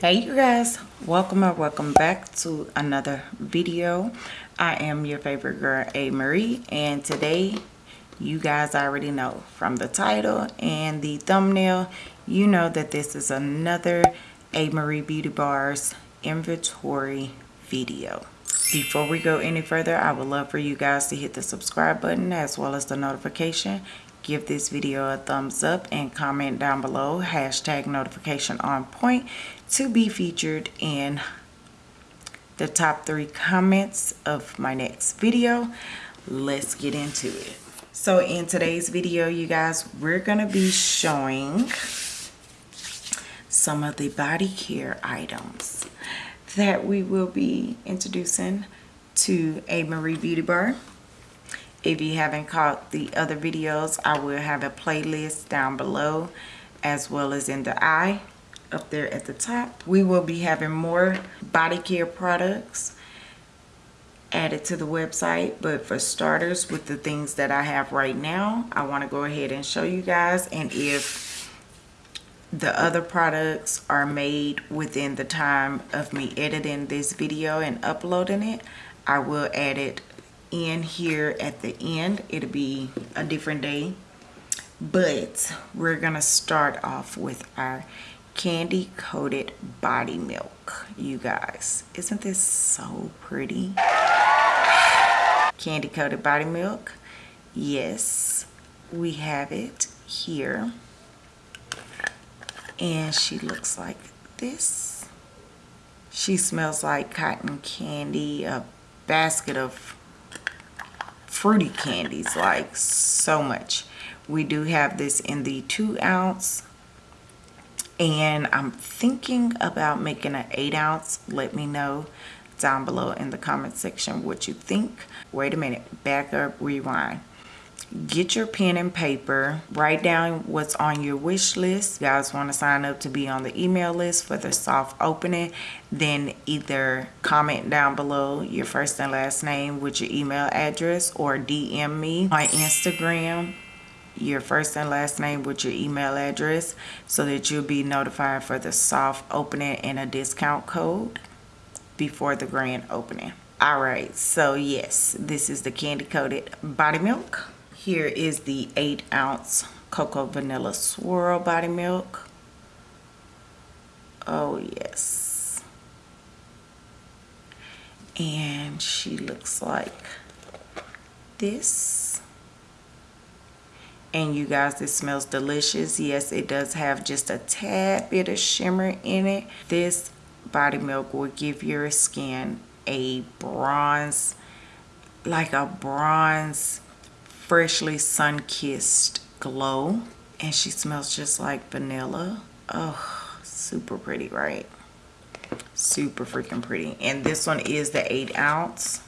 hey you guys. Welcome or welcome back to another video. I am your favorite girl a marie and today you guys already know from the title and the thumbnail you know that this is another a marie beauty bars inventory video. Before we go any further i would love for you guys to hit the subscribe button as well as the notification give this video a thumbs up and comment down below. Hashtag notification on point to be featured in the top three comments of my next video. Let's get into it. So in today's video you guys we're going to be showing some of the body care items that we will be introducing to a Marie Beauty Bar if you haven't caught the other videos, I will have a playlist down below as well as in the eye up there at the top. We will be having more body care products added to the website but for starters with the things that I have right now I want to go ahead and show you guys and if the other products are made within the time of me editing this video and uploading it I will add it in here at the end. It'll be a different day. But we're gonna start off with our candy coated body milk you guys. Isn't this so pretty? Candy coated body milk. Yes we have it here. And she looks like this. She smells like cotton candy a basket of fruity candies like so much. We do have this in the two ounce and i'm thinking about making an eight ounce. Let me know down below in the comment section what you think. Wait a minute. Back up. Rewind get your pen and paper write down what's on your wish list. You guys want to sign up to be on the email list for the soft opening then either comment down below your first and last name with your email address or dm me on instagram your first and last name with your email address so that you'll be notified for the soft opening and a discount code before the grand opening. All right so yes this is the candy coated body milk here is the 8 ounce Cocoa Vanilla Swirl Body Milk. Oh yes. And she looks like this. And you guys, this smells delicious. Yes, it does have just a tad bit of shimmer in it. This body milk will give your skin a bronze, like a bronze freshly sun-kissed glow and she smells just like vanilla. Oh super pretty right? Super freaking pretty. And this one is the eight ounce.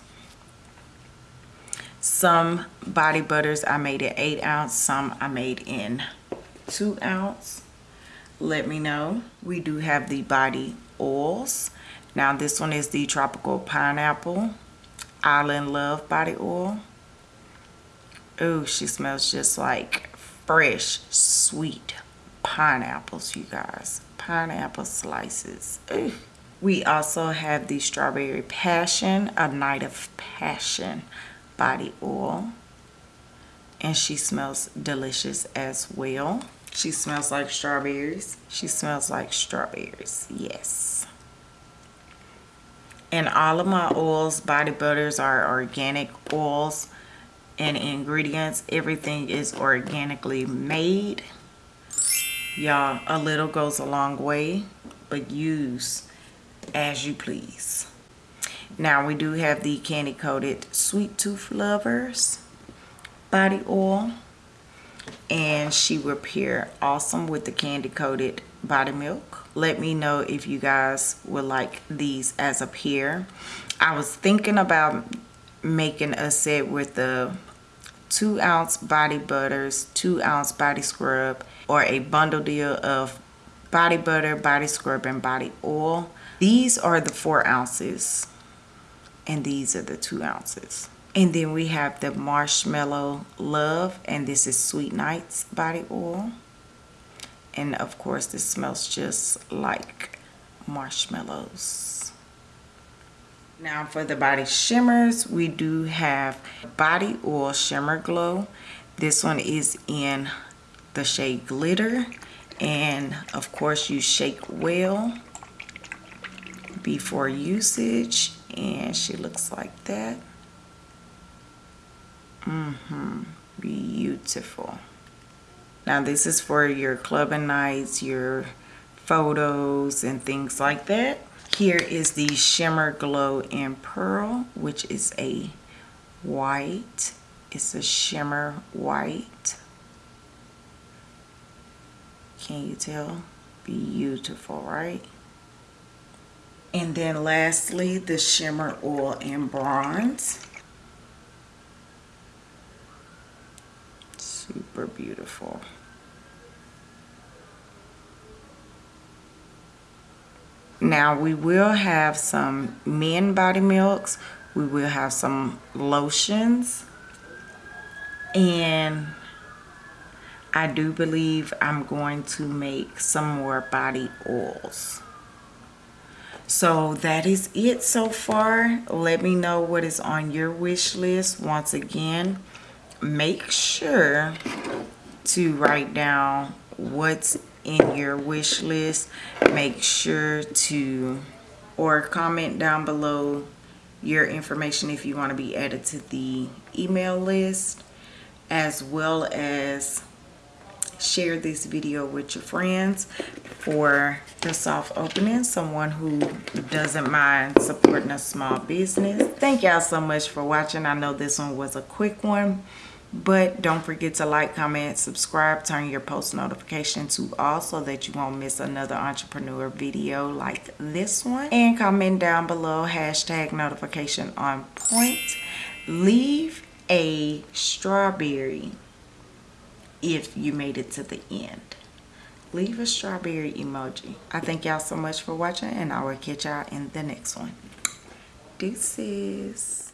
Some body butters i made it eight ounce some i made in two ounce. Let me know. We do have the body oils. Now this one is the tropical pineapple island love body oil Oh, she smells just like fresh, sweet pineapples, you guys. Pineapple slices. Ooh. We also have the Strawberry Passion, a Night of Passion body oil. And she smells delicious as well. She smells like strawberries. She smells like strawberries, yes. And all of my oils, body butters are organic oils and ingredients everything is organically made. Y'all a little goes a long way but use as you please. Now we do have the candy coated sweet tooth lovers body oil and she will pair awesome with the candy coated body milk. Let me know if you guys would like these as a pair. I was thinking about making a set with the two ounce body butters, two ounce body scrub, or a bundle deal of body butter, body scrub, and body oil. These are the four ounces, and these are the two ounces. And then we have the Marshmallow Love, and this is Sweet Nights body oil. And of course, this smells just like marshmallows. Now for the body shimmers, we do have Body Oil Shimmer Glow. This one is in the shade Glitter. And of course you shake well before usage. And she looks like that. Mm-hmm. Beautiful. Now this is for your clubbing nights, your photos and things like that. Here is the Shimmer Glow in Pearl, which is a white. It's a shimmer white. Can you tell? Beautiful, right? And then lastly, the Shimmer Oil in Bronze. Super beautiful. Now we will have some men body milks. We will have some lotions. And I do believe I'm going to make some more body oils. So that is it so far. Let me know what is on your wish list. Once again, make sure to write down what's in your wish list make sure to or comment down below your information if you want to be added to the email list as well as share this video with your friends for the soft opening someone who doesn't mind supporting a small business. Thank y'all so much for watching. I know this one was a quick one but don't forget to like comment subscribe turn your post notification to all so that you won't miss another entrepreneur video like this one. And comment down below hashtag notification on point. Leave a strawberry if you made it to the end. Leave a strawberry emoji. I thank y'all so much for watching and i will catch y'all in the next one. Deuces